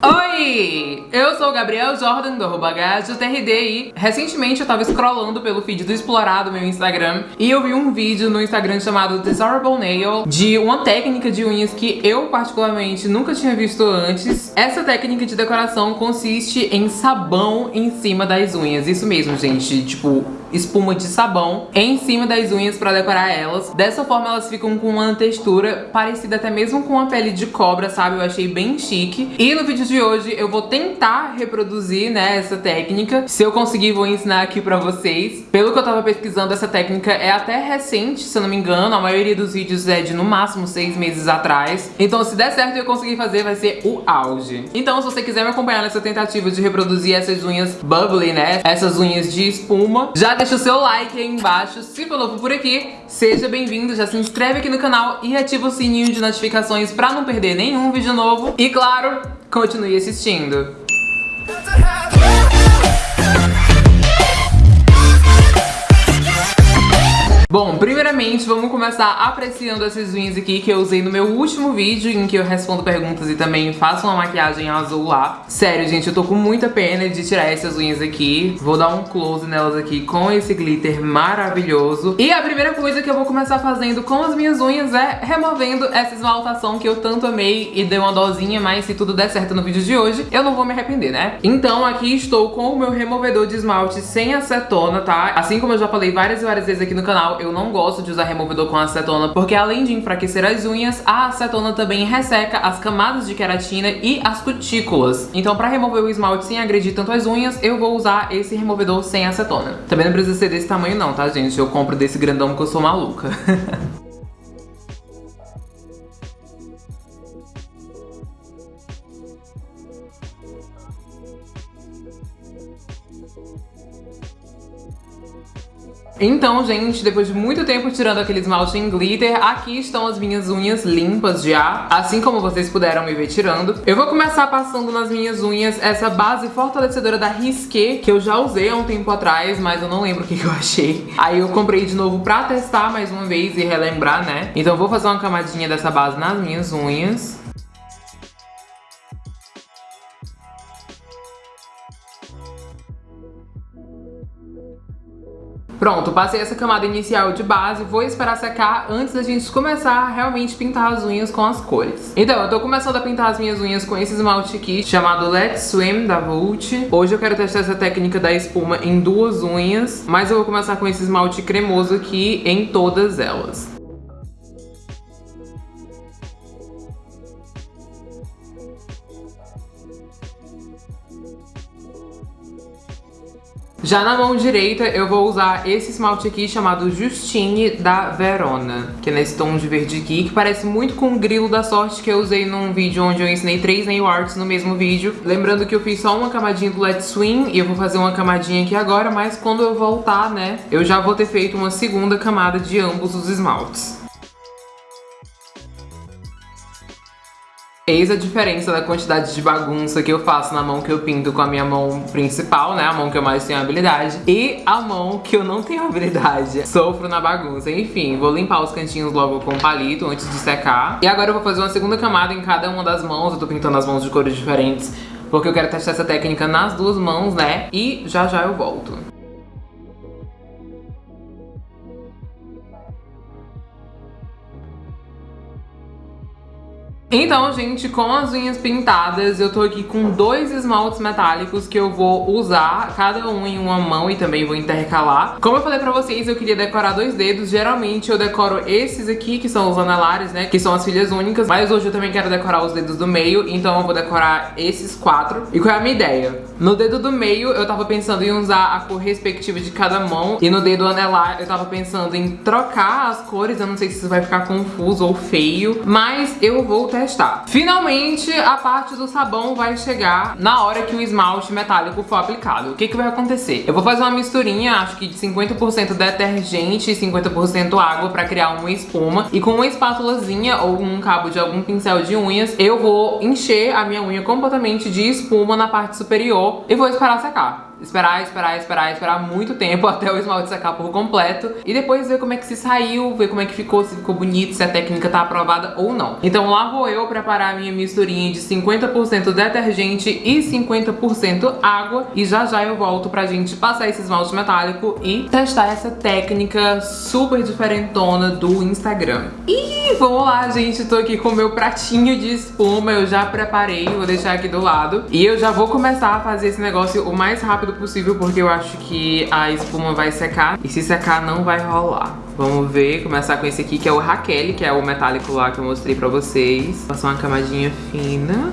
Oi! Eu sou o Gabriel Jordan do arroba e recentemente eu tava scrollando pelo feed do Explorar do meu Instagram e eu vi um vídeo no Instagram chamado Desirable Nail de uma técnica de unhas que eu particularmente nunca tinha visto antes. Essa técnica de decoração consiste em sabão em cima das unhas, isso mesmo gente, tipo espuma de sabão em cima das unhas pra decorar elas. Dessa forma elas ficam com uma textura parecida até mesmo com a pele de cobra, sabe? Eu achei bem chique. E no vídeo de hoje eu vou tentar reproduzir, né, essa técnica. Se eu conseguir, vou ensinar aqui pra vocês. Pelo que eu tava pesquisando, essa técnica é até recente, se eu não me engano. A maioria dos vídeos é de no máximo seis meses atrás. Então se der certo e eu conseguir fazer, vai ser o auge. Então se você quiser me acompanhar nessa tentativa de reproduzir essas unhas bubbly, né, essas unhas de espuma, já deixa o seu like aí embaixo. Se for novo por aqui, seja bem-vindo, já se inscreve aqui no canal e ativa o sininho de notificações pra não perder nenhum vídeo novo. E claro, Continue assistindo. Bom, primeiramente vamos começar apreciando essas unhas aqui que eu usei no meu último vídeo em que eu respondo perguntas e também faço uma maquiagem azul lá. Sério, gente, eu tô com muita pena de tirar essas unhas aqui. Vou dar um close nelas aqui com esse glitter maravilhoso. E a primeira coisa que eu vou começar fazendo com as minhas unhas é removendo essa esmaltação que eu tanto amei e dei uma dosinha, mas se tudo der certo no vídeo de hoje, eu não vou me arrepender, né? Então aqui estou com o meu removedor de esmalte sem acetona, tá? Assim como eu já falei várias e várias vezes aqui no canal, eu não gosto de usar removedor com acetona porque além de enfraquecer as unhas, a acetona também resseca as camadas de queratina e as cutículas. Então pra remover o esmalte sem agredir tanto as unhas, eu vou usar esse removedor sem acetona. Também não precisa ser desse tamanho não, tá gente? Eu compro desse grandão porque eu sou maluca. Então, gente, depois de muito tempo tirando aquele esmalte em glitter, aqui estão as minhas unhas limpas já, assim como vocês puderam me ver tirando. Eu vou começar passando nas minhas unhas essa base fortalecedora da Risqué, que eu já usei há um tempo atrás, mas eu não lembro o que, que eu achei. Aí eu comprei de novo pra testar mais uma vez e relembrar, né? Então vou fazer uma camadinha dessa base nas minhas unhas. Pronto, passei essa camada inicial de base, vou esperar secar antes da gente começar a realmente pintar as unhas com as cores. Então, eu tô começando a pintar as minhas unhas com esse esmalte aqui, chamado Let's Swim, da Vult. Hoje eu quero testar essa técnica da espuma em duas unhas, mas eu vou começar com esse esmalte cremoso aqui em todas elas. Já na mão direita eu vou usar esse esmalte aqui chamado Justine da Verona, que é nesse tom de verde aqui, que parece muito com o grilo da sorte que eu usei num vídeo onde eu ensinei três nail arts no mesmo vídeo. Lembrando que eu fiz só uma camadinha do Let's Swing e eu vou fazer uma camadinha aqui agora, mas quando eu voltar, né, eu já vou ter feito uma segunda camada de ambos os esmaltes. Eis a diferença da quantidade de bagunça que eu faço na mão que eu pinto com a minha mão principal, né? A mão que eu mais tenho habilidade. E a mão que eu não tenho habilidade. Sofro na bagunça. Enfim, vou limpar os cantinhos logo com palito antes de secar. E agora eu vou fazer uma segunda camada em cada uma das mãos. Eu tô pintando as mãos de cores diferentes porque eu quero testar essa técnica nas duas mãos, né? E já já eu volto. Então, gente, com as unhas pintadas, eu tô aqui com dois esmaltes metálicos que eu vou usar, cada um em uma mão e também vou intercalar. Como eu falei pra vocês, eu queria decorar dois dedos. Geralmente eu decoro esses aqui, que são os anelares, né, que são as filhas únicas. Mas hoje eu também quero decorar os dedos do meio, então eu vou decorar esses quatro. E qual é a minha ideia? No dedo do meio, eu tava pensando em usar a cor respectiva de cada mão. E no dedo anelar, eu tava pensando em trocar as cores. Eu não sei se isso vai ficar confuso ou feio, mas eu vou testar. Finalmente, a parte do sabão vai chegar na hora que o esmalte metálico for aplicado. O que que vai acontecer? Eu vou fazer uma misturinha, acho que de 50% detergente e 50% água pra criar uma espuma. E com uma espátulazinha ou um cabo de algum pincel de unhas, eu vou encher a minha unha completamente de espuma na parte superior e vou esperar secar. Esperar, esperar, esperar, esperar muito tempo até o esmalte secar por completo e depois ver como é que se saiu, ver como é que ficou, se ficou bonito, se a técnica tá aprovada ou não. Então lá vou eu preparar a minha misturinha de 50% detergente e 50% água e já já eu volto pra gente passar esse esmalte metálico e testar essa técnica super diferentona do Instagram. E vamos lá, gente, tô aqui com o meu pratinho de espuma, eu já preparei, vou deixar aqui do lado e eu já vou começar a fazer esse negócio o mais rápido rápido possível porque eu acho que a espuma vai secar e se secar não vai rolar. Vamos ver, começar com esse aqui que é o Raquel, que é o metálico lá que eu mostrei pra vocês. Passar uma camadinha fina.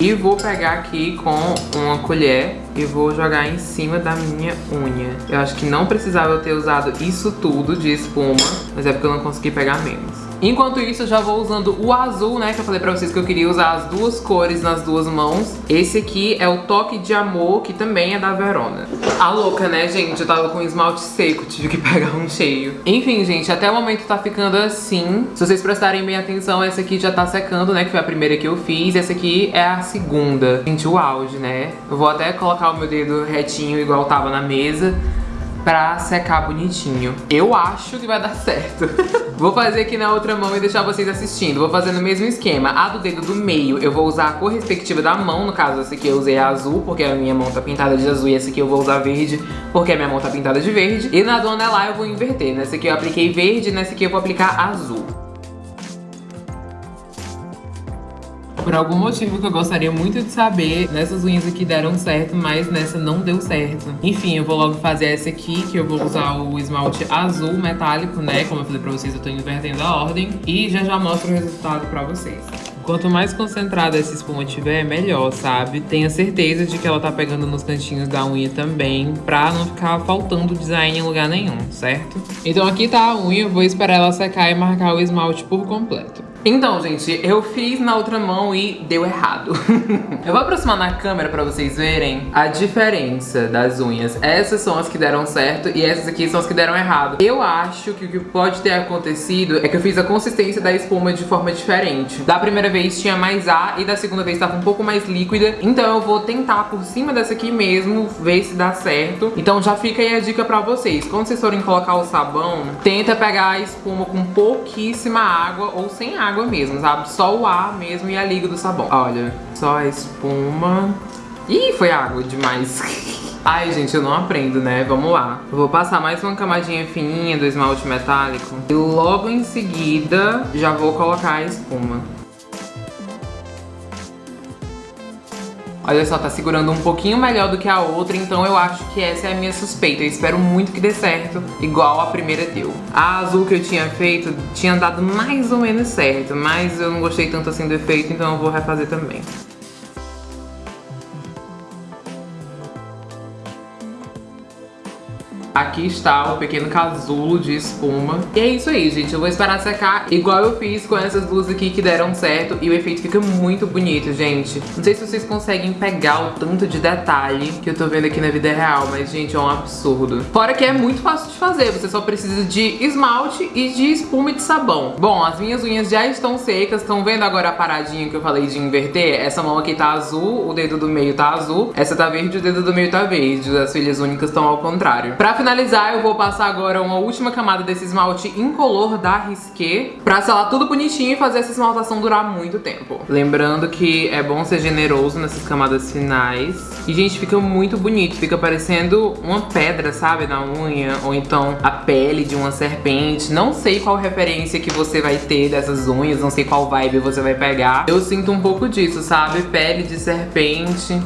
E vou pegar aqui com uma colher e vou jogar em cima da minha unha. Eu acho que não precisava eu ter usado isso tudo de espuma, mas é porque eu não consegui pegar menos. Enquanto isso, eu já vou usando o azul, né? Que eu falei pra vocês que eu queria usar as duas cores nas duas mãos. Esse aqui é o Toque de Amor, que também é da Verona. A louca, né, gente? Eu tava com esmalte seco, tive que pegar um cheio. Enfim, gente, até o momento tá ficando assim. Se vocês prestarem bem atenção, essa aqui já tá secando, né? Que foi a primeira que eu fiz. Essa aqui é a segunda. Gente, o auge, né? Eu vou até colocar o meu dedo retinho igual tava na mesa pra secar bonitinho. Eu acho que vai dar certo. vou fazer aqui na outra mão e deixar vocês assistindo. Vou fazer no mesmo esquema. A do dedo do meio eu vou usar a cor respectiva da mão. No caso, essa aqui eu usei azul, porque a minha mão tá pintada de azul. E essa aqui eu vou usar verde, porque a minha mão tá pintada de verde. E na do anelar eu vou inverter. Nessa aqui eu apliquei verde, nessa aqui eu vou aplicar azul. Por algum motivo que eu gostaria muito de saber. Nessas unhas aqui deram certo, mas nessa não deu certo. Enfim, eu vou logo fazer essa aqui, que eu vou usar o esmalte azul metálico, né? Como eu falei pra vocês, eu tô invertendo a ordem. E já já mostro o resultado pra vocês. Quanto mais concentrada essa espuma tiver, melhor, sabe? Tenha certeza de que ela tá pegando nos cantinhos da unha também, pra não ficar faltando design em lugar nenhum, certo? Então aqui tá a unha, vou esperar ela secar e marcar o esmalte por completo. Então, gente, eu fiz na outra mão e deu errado. eu vou aproximar na câmera pra vocês verem a diferença das unhas. Essas são as que deram certo e essas aqui são as que deram errado. Eu acho que o que pode ter acontecido é que eu fiz a consistência da espuma de forma diferente. Da primeira vez tinha mais ar e da segunda vez estava um pouco mais líquida. Então eu vou tentar por cima dessa aqui mesmo, ver se dá certo. Então já fica aí a dica pra vocês. Quando vocês forem colocar o sabão, tenta pegar a espuma com pouquíssima água ou sem água água mesmo, sabe? Só o ar mesmo e a liga do sabão. Olha, só a espuma. Ih, foi água demais. Ai, gente, eu não aprendo, né? Vamos lá. Vou passar mais uma camadinha fininha do esmalte metálico. E logo em seguida, já vou colocar a espuma. Olha só, tá segurando um pouquinho melhor do que a outra, então eu acho que essa é a minha suspeita. Eu espero muito que dê certo, igual a primeira deu. A azul que eu tinha feito tinha dado mais ou menos certo, mas eu não gostei tanto assim do efeito, então eu vou refazer também. Aqui está o pequeno casulo de espuma. E é isso aí, gente. Eu vou esperar secar igual eu fiz com essas duas aqui que deram certo. E o efeito fica muito bonito, gente. Não sei se vocês conseguem pegar o tanto de detalhe que eu tô vendo aqui na vida real. Mas, gente, é um absurdo. Fora que é muito fácil de fazer. Você só precisa de esmalte e de espuma e de sabão. Bom, as minhas unhas já estão secas. Estão vendo agora a paradinha que eu falei de inverter? Essa mão aqui tá azul, o dedo do meio tá azul. Essa tá verde, o dedo do meio tá verde. As filhas únicas estão ao contrário. Pra finalizar finalizar, eu vou passar agora uma última camada desse esmalte incolor da Risqué pra selar tudo bonitinho e fazer essa esmaltação durar muito tempo. Lembrando que é bom ser generoso nessas camadas finais. E, gente, fica muito bonito. Fica parecendo uma pedra, sabe, na unha. Ou então a pele de uma serpente. Não sei qual referência que você vai ter dessas unhas. Não sei qual vibe você vai pegar. Eu sinto um pouco disso, sabe? Pele de serpente.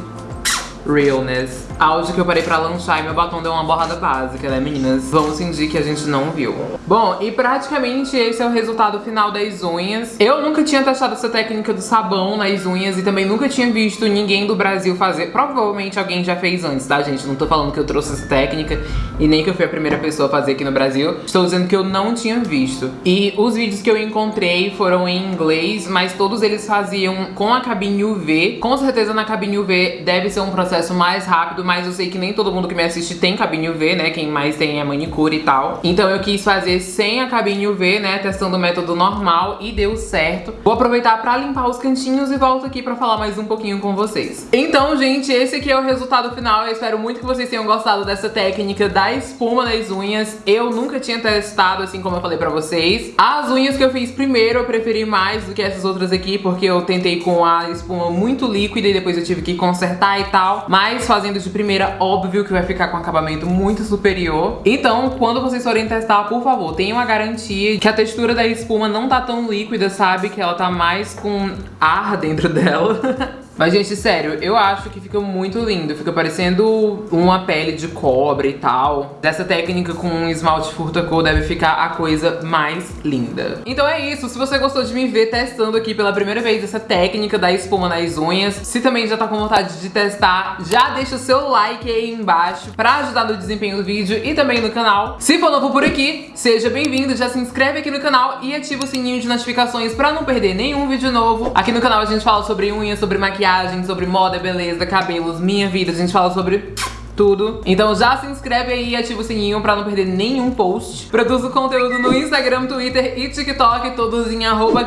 Realness áudio que eu parei pra lanchar e meu batom deu uma borrada básica, né, meninas? Vamos fingir que a gente não viu. Bom, e praticamente esse é o resultado final das unhas. Eu nunca tinha testado essa técnica do sabão nas unhas e também nunca tinha visto ninguém do Brasil fazer. Provavelmente alguém já fez antes, tá, gente? Não tô falando que eu trouxe essa técnica e nem que eu fui a primeira pessoa a fazer aqui no Brasil. Estou dizendo que eu não tinha visto. E os vídeos que eu encontrei foram em inglês, mas todos eles faziam com a cabine UV. Com certeza na cabine UV deve ser um processo mais rápido, mas eu sei que nem todo mundo que me assiste tem cabine UV, né? Quem mais tem é manicure e tal. Então eu quis fazer sem a cabine UV, né? Testando o método normal e deu certo. Vou aproveitar pra limpar os cantinhos e volto aqui pra falar mais um pouquinho com vocês. Então, gente, esse aqui é o resultado final. Eu espero muito que vocês tenham gostado dessa técnica da espuma nas unhas. Eu nunca tinha testado, assim como eu falei pra vocês. As unhas que eu fiz primeiro eu preferi mais do que essas outras aqui, porque eu tentei com a espuma muito líquida e depois eu tive que consertar e tal. Mas fazendo de primeira, óbvio que vai ficar com acabamento muito superior. Então, quando vocês forem testar, por favor, tenham a garantia que a textura da espuma não tá tão líquida, sabe? Que ela tá mais com ar dentro dela. Mas, gente, sério, eu acho que fica muito lindo. Fica parecendo uma pele de cobra e tal. Dessa técnica com um esmalte furta-cor deve ficar a coisa mais linda. Então é isso. Se você gostou de me ver testando aqui pela primeira vez essa técnica da espuma nas unhas, se também já tá com vontade de testar, já deixa o seu like aí embaixo pra ajudar no desempenho do vídeo e também no canal. Se for novo por aqui, seja bem-vindo, já se inscreve aqui no canal e ativa o sininho de notificações pra não perder nenhum vídeo novo. Aqui no canal a gente fala sobre unhas, sobre maquiagem, maquiagem, sobre moda, beleza, cabelos, minha vida. A gente fala sobre tudo. Então já se inscreve aí e ativa o sininho pra não perder nenhum post. Produzo conteúdo no Instagram, Twitter e TikTok, todos em arroba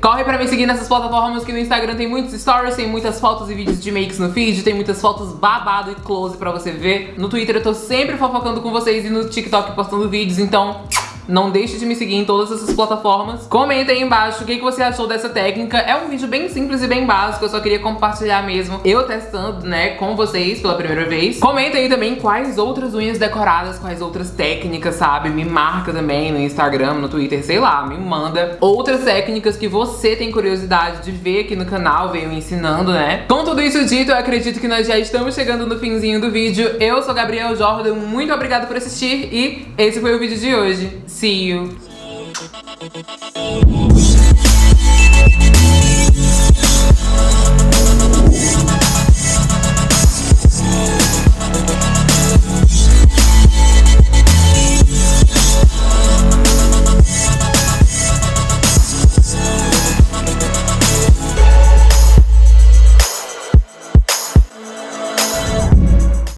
Corre pra me seguir nessas plataformas que no Instagram tem muitos stories, tem muitas fotos e vídeos de makes no feed, tem muitas fotos babado e close pra você ver. No Twitter eu tô sempre fofocando com vocês e no TikTok postando vídeos, então... Não deixe de me seguir em todas essas plataformas. Comenta aí embaixo o que, que você achou dessa técnica. É um vídeo bem simples e bem básico, eu só queria compartilhar mesmo. Eu testando, né, com vocês pela primeira vez. Comenta aí também quais outras unhas decoradas, quais outras técnicas, sabe? Me marca também no Instagram, no Twitter, sei lá, me manda outras técnicas que você tem curiosidade de ver aqui no canal, veio ensinando, né? Com tudo isso dito, eu acredito que nós já estamos chegando no finzinho do vídeo. Eu sou Gabriel Jordan, muito obrigada por assistir e esse foi o vídeo de hoje. See you.